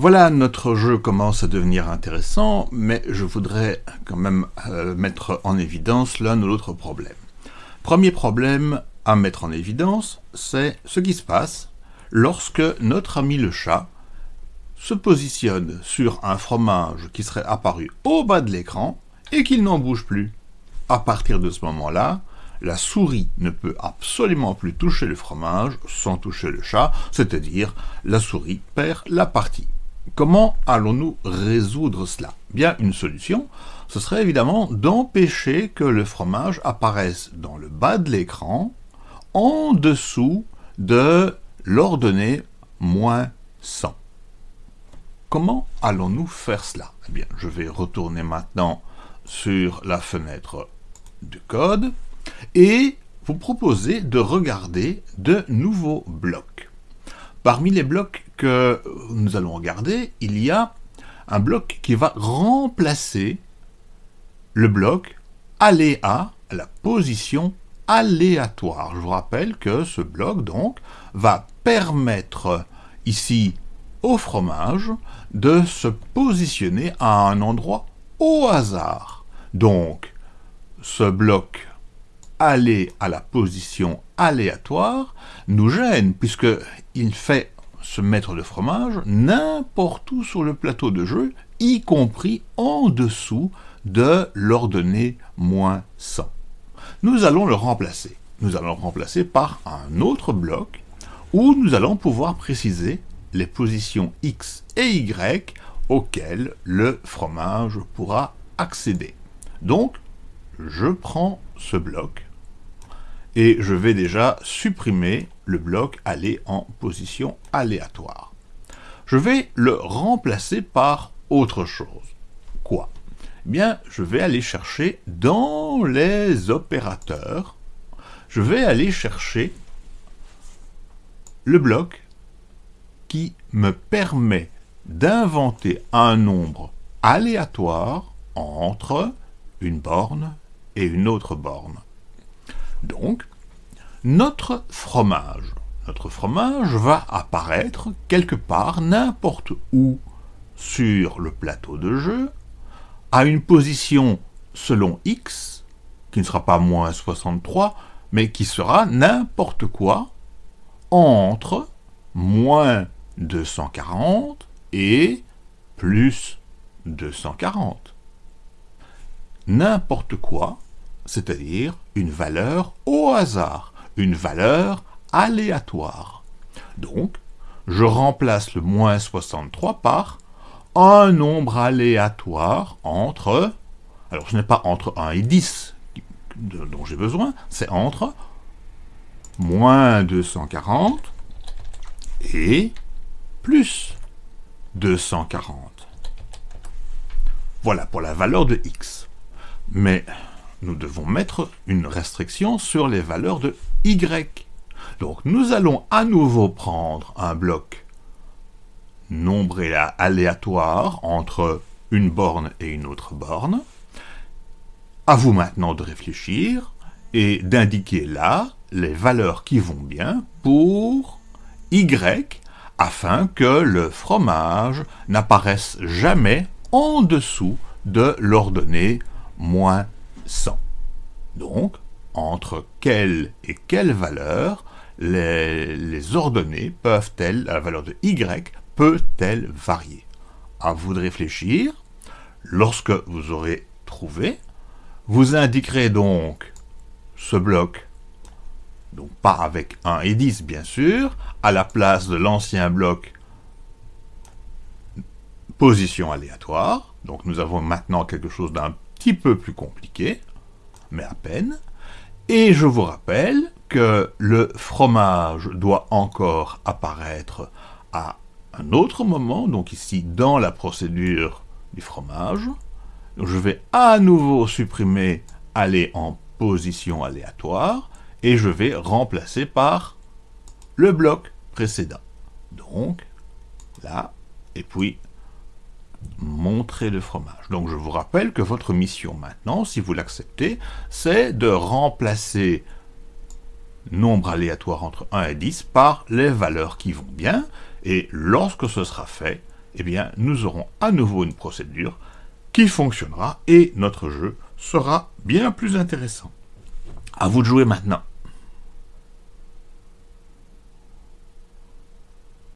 Voilà, notre jeu commence à devenir intéressant, mais je voudrais quand même euh, mettre en évidence l'un ou l'autre problème. Premier problème à mettre en évidence, c'est ce qui se passe lorsque notre ami le chat se positionne sur un fromage qui serait apparu au bas de l'écran et qu'il n'en bouge plus. À partir de ce moment-là, la souris ne peut absolument plus toucher le fromage sans toucher le chat, c'est-à-dire la souris perd la partie. Comment allons-nous résoudre cela? Bien, une solution, ce serait évidemment d'empêcher que le fromage apparaisse dans le bas de l'écran, en dessous de l'ordonnée moins 100. Comment allons-nous faire cela? Eh bien, je vais retourner maintenant sur la fenêtre de code et vous proposer de regarder de nouveaux blocs. Parmi les blocs que nous allons regarder, il y a un bloc qui va remplacer le bloc aléa la position aléatoire. Je vous rappelle que ce bloc donc va permettre ici au fromage de se positionner à un endroit au hasard. Donc, ce bloc aller à la position aléatoire nous gêne, puisqu'il fait se mettre le fromage n'importe où sur le plateau de jeu, y compris en dessous de l'ordonnée moins 100. Nous allons le remplacer. Nous allons le remplacer par un autre bloc où nous allons pouvoir préciser les positions X et Y auxquelles le fromage pourra accéder. Donc, je prends ce bloc et je vais déjà supprimer le bloc aller en position aléatoire. Je vais le remplacer par autre chose. Quoi? Eh bien, je vais aller chercher dans les opérateurs, je vais aller chercher le bloc qui me permet d'inventer un nombre aléatoire entre une borne et une autre borne. Donc, notre fromage, notre fromage va apparaître quelque part, n'importe où, sur le plateau de jeu, à une position selon x, qui ne sera pas moins 63, mais qui sera n'importe quoi entre moins 240 et plus 240. N'importe quoi c'est-à-dire une valeur au hasard, une valeur aléatoire. Donc, je remplace le moins 63 par un nombre aléatoire entre, alors ce n'est pas entre 1 et 10 dont j'ai besoin, c'est entre moins 240 et plus 240. Voilà pour la valeur de x. Mais nous devons mettre une restriction sur les valeurs de Donc nous allons à nouveau prendre un bloc nombre aléatoire entre une borne et une autre borne. À vous maintenant de réfléchir et d'indiquer là les valeurs qui vont bien pour y afin que le fromage n'apparaisse jamais en dessous de l'ordonnée moins 100. Donc, entre quelle et quelle valeur les, ordonnées peuvent-elles, la valeur de y peut-elle varier? À vous de réfléchir. Lorsque vous aurez trouvé, vous indiquerez donc ce bloc, donc pas avec 1 et 10 bien sûr, à la place de l'ancien bloc position aléatoire. Donc nous avons maintenant quelque chose d'un petit peu plus compliqué, mais à peine. Et je vous rappelle que le fromage doit encore apparaître à un autre moment, donc ici dans la procédure du fromage. je vais à nouveau supprimer aller en position aléatoire et je vais remplacer par le bloc précédent. Donc là, et puis montrer le fromage. Donc je vous rappelle que votre mission maintenant, si vous l'acceptez, c'est de remplacer nombre aléatoire entre 1 et 10 par les valeurs qui vont bien, et lorsque ce sera fait, eh bien, nous aurons à nouveau une procédure qui fonctionnera et notre jeu sera bien plus intéressant. À vous de jouer maintenant.